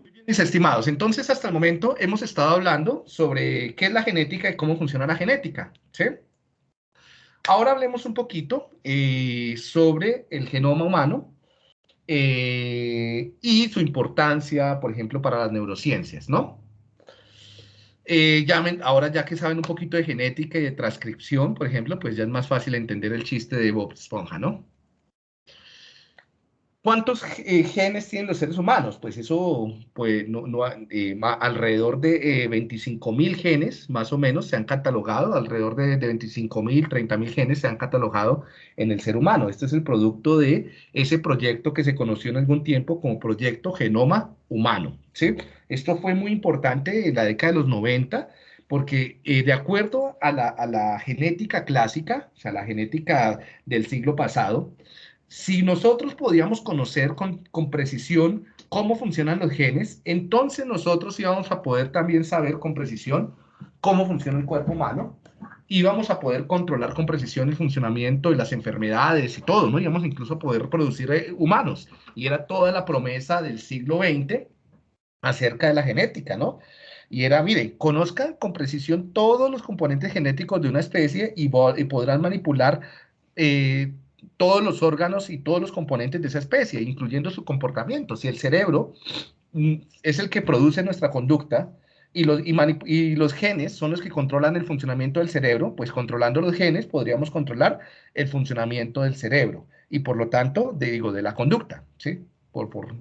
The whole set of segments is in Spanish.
Muy bien, mis estimados. Entonces, hasta el momento hemos estado hablando sobre qué es la genética y cómo funciona la genética. ¿sí? Ahora hablemos un poquito eh, sobre el genoma humano eh, y su importancia, por ejemplo, para las neurociencias, ¿no? Eh, ahora ya que saben un poquito de genética y de transcripción, por ejemplo, pues ya es más fácil entender el chiste de Bob Esponja, ¿no? ¿Cuántos eh, genes tienen los seres humanos? Pues eso, pues eh, alrededor de 25 mil genes, más o menos, se han catalogado, alrededor de, de 25 mil, 30 mil genes se han catalogado en el ser humano. Este es el producto de ese proyecto que se conoció en algún tiempo como Proyecto Genoma Humano. ¿sí? Esto fue muy importante en la década de los 90 porque eh, de acuerdo a la, a la genética clásica, o sea, la genética del siglo pasado, si nosotros podíamos conocer con, precisión cómo funcionan los genes, entonces nosotros íbamos a poder también saber con precisión cómo funciona el cuerpo humano, íbamos a poder controlar con precisión el funcionamiento de las enfermedades y todo, ¿no? Íbamos incluso a poder producir eh, humanos. Y era toda la promesa del siglo XX acerca de la genética, ¿no? Y era, mire, conozcan con precisión todos los componentes genéticos de una especie y, podrán manipular eh, todos los órganos y todos los componentes de esa especie, incluyendo su comportamiento. Si el cerebro mm, es el que produce nuestra conducta y los, genes son los que controlan el funcionamiento del cerebro, pues controlando los genes podríamos controlar el funcionamiento del cerebro y por lo tanto, de, digo, de la conducta, ¿sí? Por, por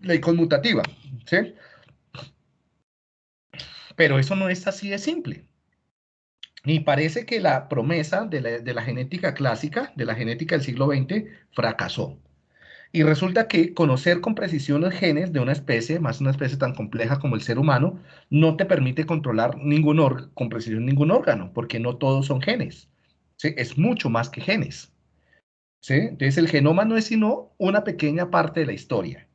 ley conmutativa, ¿sí? Pero eso no es así de simple. Y parece que la promesa de la, genética clásica, de la genética del siglo XX, fracasó. Y resulta que conocer con precisión los genes de una especie, más una especie tan compleja como el ser humano, no te permite controlar ningún con precisión ningún órgano, porque no todos son genes. ¿sí? Es mucho más que genes. ¿sí? Entonces el genoma no es sino una pequeña parte de la historia.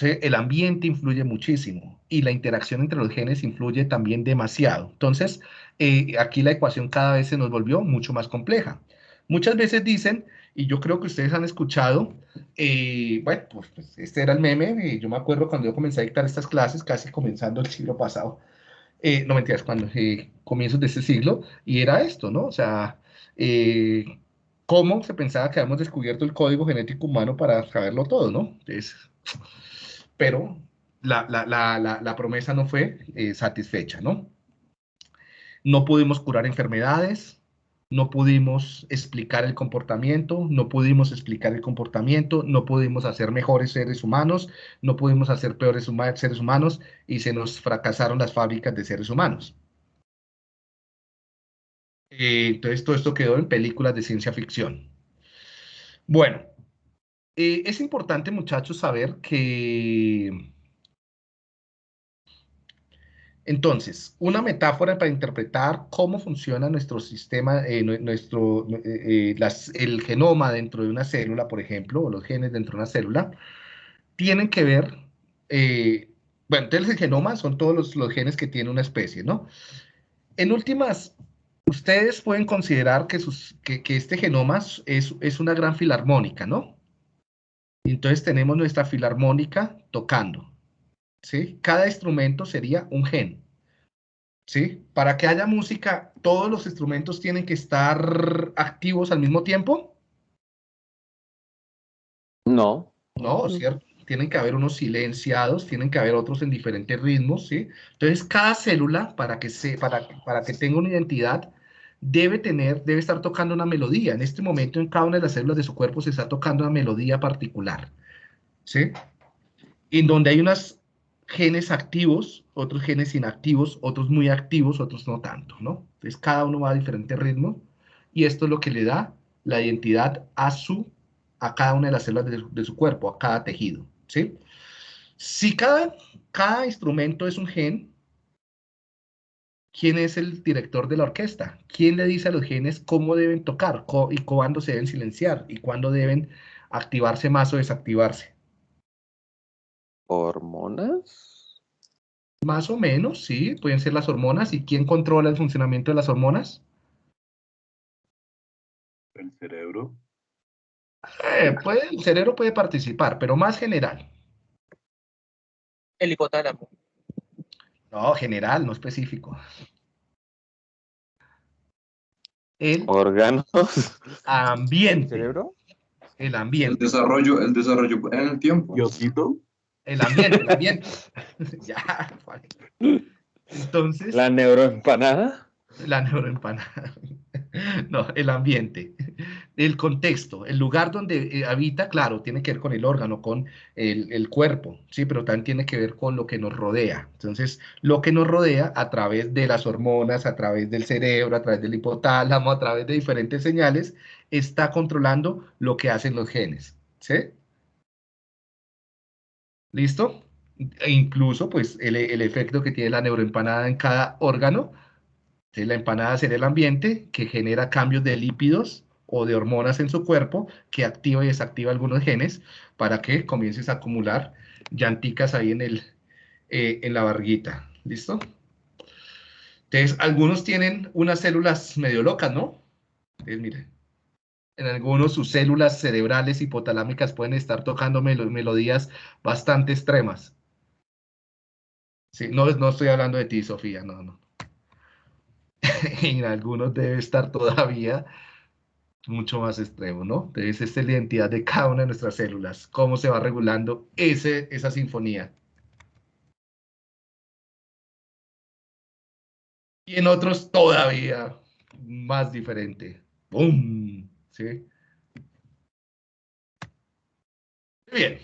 El ambiente influye muchísimo y la interacción entre los genes influye también demasiado. Entonces, eh, aquí la ecuación cada vez se nos volvió mucho más compleja. Muchas veces dicen, y yo creo que ustedes han escuchado, eh, bueno, pues, pues, este era el meme, yo me acuerdo cuando yo comencé a dictar estas clases, casi comenzando el siglo pasado, eh, no mentiras, cuando comienzos de este siglo, y era esto, ¿no? O sea, cómo se pensaba que habíamos descubierto el código genético humano para saberlo todo, ¿no? Entonces, pero la, promesa no fue eh, satisfecha, ¿no? No pudimos curar enfermedades, no pudimos explicar el comportamiento, no pudimos explicar el comportamiento, no pudimos hacer mejores seres humanos, no pudimos hacer peores seres humanos y se nos fracasaron las fábricas de seres humanos. Eh, entonces todo esto quedó en películas de ciencia ficción. Bueno, eh, es importante, muchachos, saber que... Entonces, una metáfora para interpretar cómo funciona nuestro sistema, eh, nuestro, eh, el genoma dentro de una célula, por ejemplo, o los genes dentro de una célula, tienen que ver, bueno, entonces el genoma son todos los, genes que tiene una especie, ¿no? En últimas, ustedes pueden considerar que, este genoma es una gran filarmónica, ¿no? Entonces tenemos nuestra filarmónica tocando. ¿sí? Cada instrumento sería un gen. ¿sí? Para que haya música, ¿todos los instrumentos tienen que estar activos al mismo tiempo? No. No, ¿cierto? Tienen que haber unos silenciados, tienen que haber otros en diferentes ritmos, ¿sí? Entonces, cada célula, para que, se, para, para que tenga una identidad, debe tener, debe estar tocando una melodía. En este momento en cada una de las células de su cuerpo se está tocando una melodía particular. ¿Sí? En donde hay unos genes activos, otros genes inactivos, otros muy activos, otros no tanto, ¿no? Entonces cada uno va a diferente ritmo y esto es lo que le da la identidad a su, a cada una de las células de, su cuerpo, a cada tejido, ¿sí? Si cada, cada instrumento es un gen, quién es el director de la orquesta, quién le dice a los genes cómo deben tocar y cuándo se deben silenciar y cuándo deben activarse más o desactivarse. ¿Hormonas? Más o menos, sí, pueden ser las hormonas. ¿Y quién controla el funcionamiento de las hormonas? El cerebro. Eh, el cerebro puede participar, pero más general. El hipotálamo. No, general, no específico. El Órganos. ambiente. ¿Cerebro? El El ambiente. desarrollo, el desarrollo en el tiempo. Diosito. El ambiente, el ambiente. ya, vale. Entonces, La neuroempanada. la neuroempanada. No, el ambiente. El contexto, el lugar donde eh, habita, claro, tiene que ver con el órgano, con el, cuerpo, sí, pero también tiene que ver con lo que nos rodea. Entonces, lo que nos rodea a través de las hormonas, a través del cerebro, a través del hipotálamo, a través de diferentes señales, está controlando lo que hacen los genes, ¿sí? ¿Listo? E incluso, pues, el, el efecto que tiene la neuroempanada en cada órgano. La empanada será el ambiente que genera cambios de lípidos o de hormonas en su cuerpo que activa y desactiva algunos genes para que comiences a acumular llanticas ahí en, el, eh, en la barriguita. ¿Listo? Entonces, algunos tienen unas células medio locas, ¿no? Entonces, mire, en algunos sus células cerebrales hipotalámicas pueden estar tocando melo- melodías bastante extremas. Sí, no, no estoy hablando de ti, Sofía, no, no. En algunos debe estar todavía mucho más extremo, ¿no? Entonces, esta es la identidad de cada una de nuestras células, cómo se va regulando ese, esa sinfonía. Y en otros todavía más diferente. ¡Bum! ¿Sí? Bien.